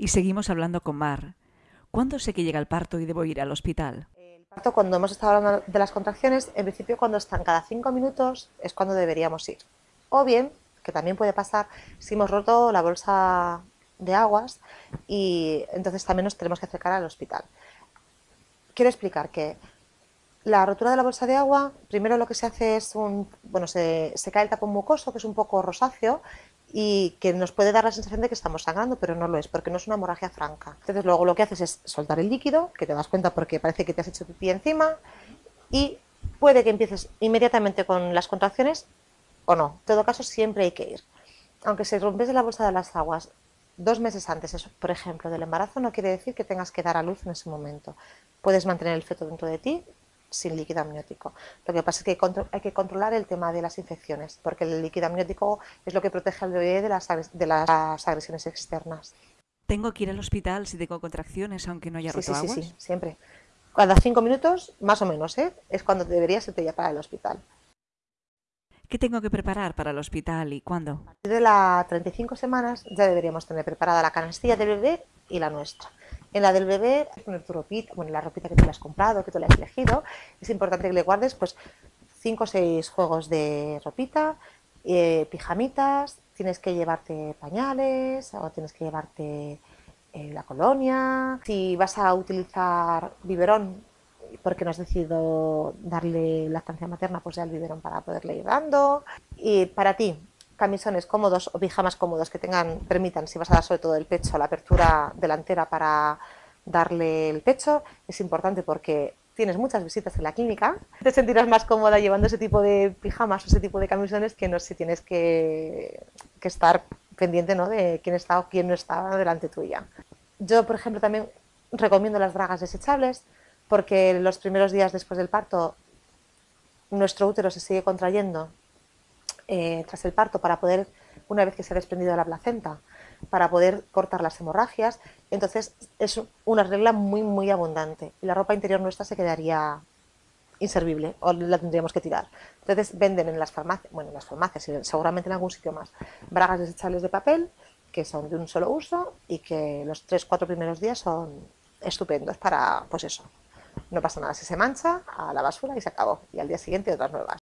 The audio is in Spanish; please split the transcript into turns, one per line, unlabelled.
Y seguimos hablando con Mar. ¿Cuándo sé que llega el parto y debo ir al hospital?
El parto, cuando hemos estado hablando de las contracciones, en principio cuando están cada cinco minutos es cuando deberíamos ir. O bien, que también puede pasar, si hemos roto la bolsa de aguas y entonces también nos tenemos que acercar al hospital. Quiero explicar que la rotura de la bolsa de agua, primero lo que se hace es un, bueno, se, cae el tapón mucoso, que es un poco rosáceo, y que nos puede dar la sensación de que estamos sangrando, pero no lo es, porque no es una hemorragia franca. Entonces luego lo que haces es soltar el líquido, que te das cuenta porque parece que te has hecho pipí encima, y puede que empieces inmediatamente con las contracciones o no. En todo caso, siempre hay que ir. Aunque se rompiese la bolsa de las aguas dos meses antes, eso, por ejemplo, del embarazo, no quiere decir que tengas que dar a luz en ese momento. Puedes mantener el feto dentro de ti sin líquido amniótico. Lo que pasa es que hay que controlar el tema de las infecciones, porque el líquido amniótico es lo que protege al bebé de las, de las agresiones externas.
¿Tengo que ir al hospital si tengo contracciones aunque no haya roto
sí, sí, Sí, siempre. Cada cinco minutos, más o menos, ¿eh? es cuando deberías irte ya para el hospital.
¿Qué tengo que preparar para el hospital y cuándo?
A partir de las 35 semanas ya deberíamos tener preparada la canastilla del bebé y la nuestra. En la del bebé, poner tu ropita, bueno, la ropita que tú le has comprado, que tú le has elegido, es importante que le guardes pues 5 o 6 juegos de ropita, eh, pijamitas, tienes que llevarte pañales o tienes que llevarte eh, la colonia. Si vas a utilizar biberón, porque no has decidido darle lactancia materna, pues ya el biberón para poderle ir dando. Y para ti, camisones cómodos o pijamas cómodos que tengan, permitan, si vas a dar sobre todo el pecho, la apertura delantera para darle el pecho, es importante porque tienes muchas visitas en la clínica, te sentirás más cómoda llevando ese tipo de pijamas o ese tipo de camisones que no si tienes que, estar pendiente ¿no? de quién está o quién no está delante tuya. Yo, por ejemplo, también recomiendo las bragas desechables porque los primeros días después del parto nuestro útero se sigue contrayendo eh, tras el parto para poder, una vez que se ha desprendido la placenta, para poder cortar las hemorragias. Entonces es una regla muy, muy abundante y la ropa interior nuestra se quedaría inservible o la tendríamos que tirar. Entonces venden en las farmacias, bueno, en las farmacias seguramente en algún sitio más, bragas desechables de papel que son de un solo uso y que los 3-4 primeros días son estupendos para, pues eso, no pasa nada, si se mancha, a la basura y se acabó. Y al día siguiente otras nuevas.